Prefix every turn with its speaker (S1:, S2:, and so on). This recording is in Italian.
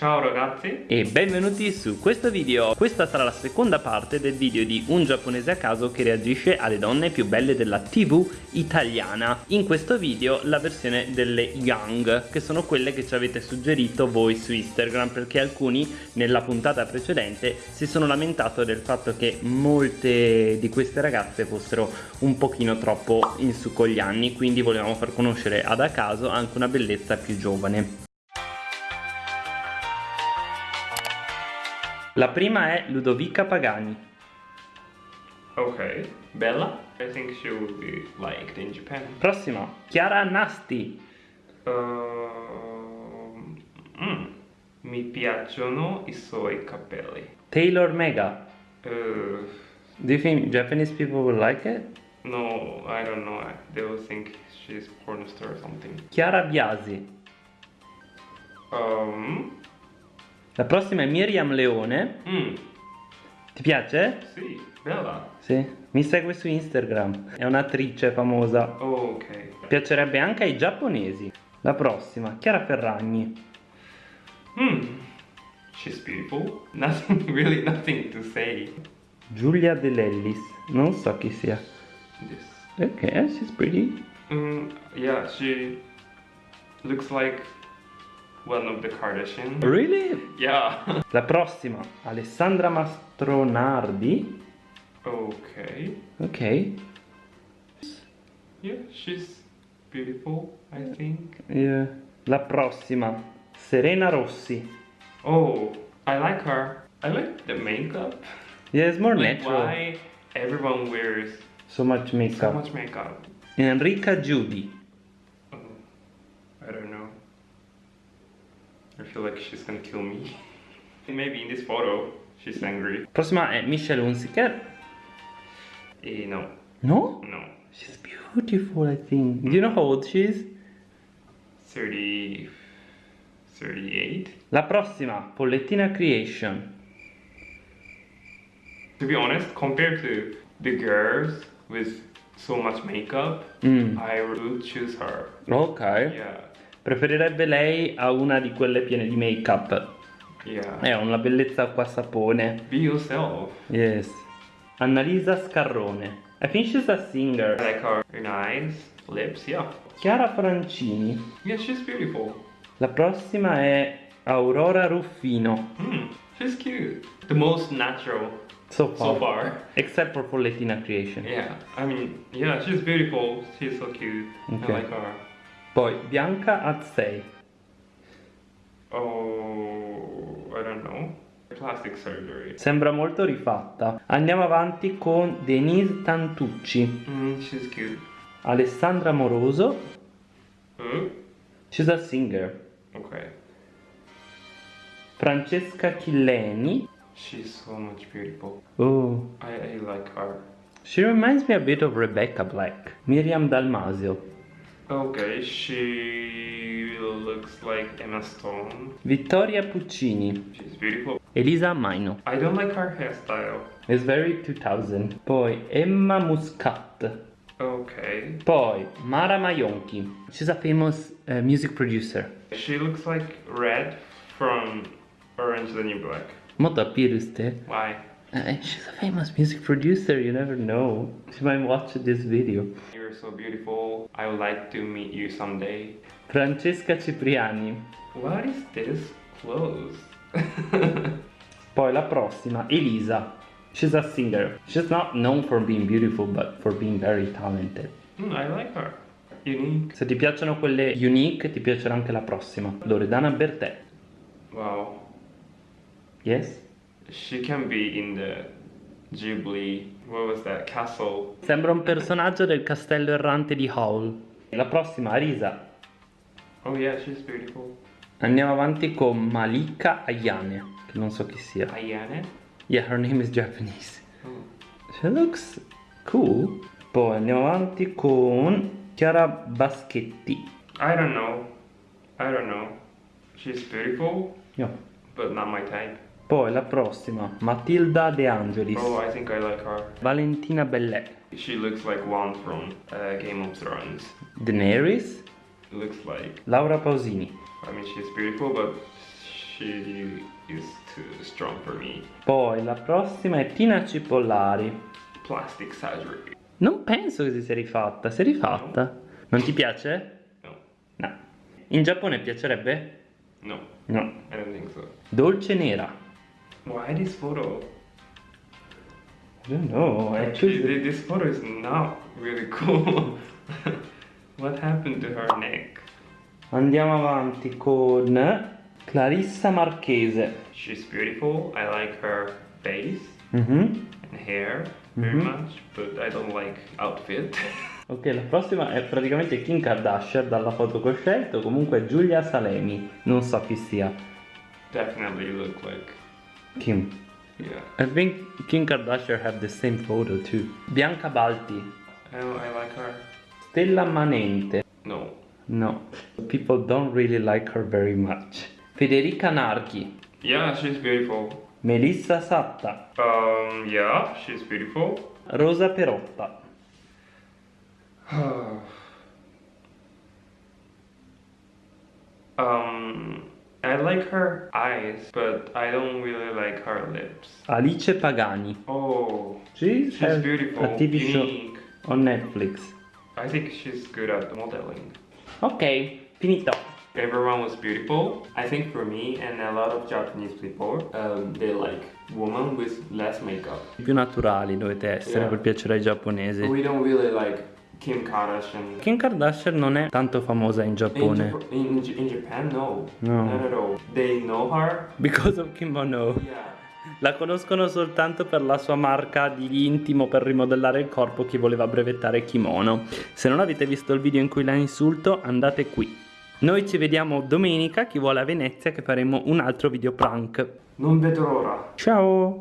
S1: Ciao ragazzi.
S2: E benvenuti su questo video. Questa sarà la seconda parte del video di un giapponese a caso che reagisce alle donne più belle della tv italiana. In questo video la versione delle young che sono quelle che ci avete suggerito voi su Instagram Perché alcuni nella puntata precedente si sono lamentato del fatto che molte di queste ragazze fossero un pochino troppo in su con gli anni Quindi volevamo far conoscere ad a caso anche una bellezza più giovane La prima è Ludovica Pagani.
S1: Ok, bella. I think she will be liked in Japan.
S2: Prossima, Chiara Nasti.
S1: Uh, mm, mi piacciono i suoi capelli.
S2: Taylor Mega.
S1: Uh,
S2: Do you think Japanese people will like it?
S1: No, I don't know. They will think she's porn star or something.
S2: Chiara Biasi.
S1: Um,
S2: la prossima è Miriam Leone.
S1: Mm.
S2: Ti piace?
S1: Sì, bella.
S2: Sì. Mi segue su Instagram. È un'attrice famosa.
S1: Oh, ok.
S2: Piacerebbe anche ai giapponesi. La prossima, Chiara Ferragni.
S1: Hmm. She's beautiful. Nothing, really nothing to say.
S2: Giulia De Lellis. Non so chi sia.
S1: This.
S2: Ok, she's pretty.
S1: Mm, yeah, she looks like one of the Kardashian.
S2: Really?
S1: Yeah.
S2: La prossima, Alessandra Mastronardi.
S1: Ok.
S2: Ok.
S1: Yeah, she's beautiful, I think.
S2: Yeah. La prossima, Serena Rossi.
S1: Oh, I like her. I like the makeup.
S2: Yeah, it's more
S1: like
S2: natural.
S1: Why everyone wears
S2: so much makeup?
S1: So much makeup.
S2: Enrica Giudi.
S1: Oh, I don't know. I feel like she's gonna kill me. Maybe in this photo, she's angry.
S2: Prossima è Michelle Hunziker.
S1: Eh, no.
S2: No?
S1: No.
S2: She's beautiful, I think. Do you know how old she is?
S1: 30... 38?
S2: La prossima, Pollettina Creation.
S1: To be honest, compared to the girls with so much makeup,
S2: mm.
S1: I would choose her.
S2: Ok.
S1: Yeah.
S2: Preferirebbe lei a una di quelle piene di make-up.
S1: Yeah.
S2: È una bellezza qua sapone.
S1: Be yourself.
S2: Yes. Annalisa Scarrone. I think she's a singer.
S1: I like her, her eyes, lips, yeah.
S2: Chiara Francini.
S1: Yeah, she's beautiful.
S2: La prossima è Aurora Ruffino.
S1: Hmm, she's cute. The most natural
S2: so far.
S1: So far.
S2: Except for Pollettina Creation.
S1: Yeah, I mean, yeah, she's beautiful. She's so cute. Okay. I like her.
S2: Poi Bianca Azzei.
S1: Oh, I don't know. Plastic surgery.
S2: Sembra molto rifatta. Andiamo avanti con Denise Tantucci.
S1: Mm, she's cute.
S2: Alessandra Moroso.
S1: Who?
S2: She's a singer.
S1: Okay.
S2: Francesca Chilleni.
S1: She's so much beautiful.
S2: Oh.
S1: I, I like her.
S2: She reminds me a bit of Rebecca Black. Miriam Dalmasio.
S1: Okay, she looks like Emma Stone.
S2: Vittoria Puccini.
S1: She's beautiful.
S2: Elisa Maino.
S1: I don't like her hairstyle.
S2: It's very 2000. Poi Emma Muscat.
S1: Okay.
S2: Poi Mara Maionchi. She's a famous uh, music producer.
S1: She looks like Red from Orange the New Black.
S2: Molto appiruste.
S1: Why?
S2: Uh, she's a famous music producer, you never know. She might watch this video.
S1: You're so beautiful. I would like to meet you someday.
S2: Francesca Cipriani.
S1: What is this clothes?
S2: Poi la prossima, Elisa. She's a singer. She's not known for being beautiful, but for being very talented.
S1: Mm, I like her. Unique.
S2: Se ti piacciono quelle unique, ti piacerà anche la prossima. Loredana Bertè.
S1: Wow.
S2: Yes?
S1: She can be in the Ghibli, what was that, castle.
S2: Sembra un personaggio del castello errante di Howl. La prossima, Arisa.
S1: Oh yeah, she's beautiful.
S2: Andiamo avanti con Malika Ayane, che non so chi sia.
S1: Ayane?
S2: Yeah, her name is Japanese.
S1: Oh.
S2: She looks cool. Poi andiamo avanti con Chiara Baschetti.
S1: I don't know. I don't know. She's beautiful.
S2: Yeah.
S1: But not my type.
S2: Poi la prossima, Matilda De Angelis.
S1: Oh, I think I like her.
S2: Valentina Bellet.
S1: She looks like one from uh, Game of Thrones.
S2: Daenerys.
S1: Looks like.
S2: Laura Pausini.
S1: I mean, she's beautiful, but she is too strong for me.
S2: Poi la prossima è Tina Cipollari.
S1: Plastic surgery.
S2: Non penso che si sia rifatta, si è rifatta. Non ti piace?
S1: No.
S2: No. In Giappone piacerebbe?
S1: No.
S2: No.
S1: I don't think so.
S2: Dolce nera.
S1: Why this photo?
S2: I don't know,
S1: Actually, thi- this photo is not really cool. what happened to her neck?
S2: Andiamo avanti con Clarissa Marchese.
S1: She's beautiful. I like her face
S2: Mhm.
S1: and hair very
S2: Mhm.
S1: much, but I don't like outfit.
S2: Ok, la prossima è praticamente Kim Kardashian dalla foto che ho scelto, comunque Giulia Salemi, non so chi sia.
S1: Definitely look like
S2: Kim.
S1: yeah.
S2: I think Kim Kardashian have the same photo too. Bianca Balti,
S1: I, I like her.
S2: Stella Manente.
S1: No.
S2: No, people don't really like her very much. Federica Narchi,
S1: Yeah, she's beautiful.
S2: Melissa Satta,
S1: Um, yeah, she's beautiful.
S2: Rosa Perotta.
S1: um, I like her eyes, but I don't really like her lips.
S2: Alice Pagani.
S1: Oh,
S2: She
S1: she's beautiful.
S2: a TV show
S1: unique.
S2: on Netflix.
S1: I think she's good at modeling.
S2: Ok, finito.
S1: Everyone was beautiful. I think for me and a lot of Japanese people, um, they like women with less makeup.
S2: Più naturali dovete essere
S1: Yeah.
S2: per piacere ai giapponesi.
S1: We don't really like Kim Kardashian.
S2: Kim Kardashian non è tanto famosa in
S1: In,
S2: Giappone.
S1: Jap- in, in Japan, no.
S2: No.
S1: Not at all. They know her.
S2: Because of kimono.
S1: Yeah.
S2: La conoscono soltanto per la sua marca di intimo per rimodellare il corpo che voleva brevettare kimono. Se non avete visto il video in cui la insulto, andate qui. Noi ci vediamo domenica, chi vuole a Venezia, che faremo un altro video prank.
S1: Non vedo l'ora.
S2: Ciao!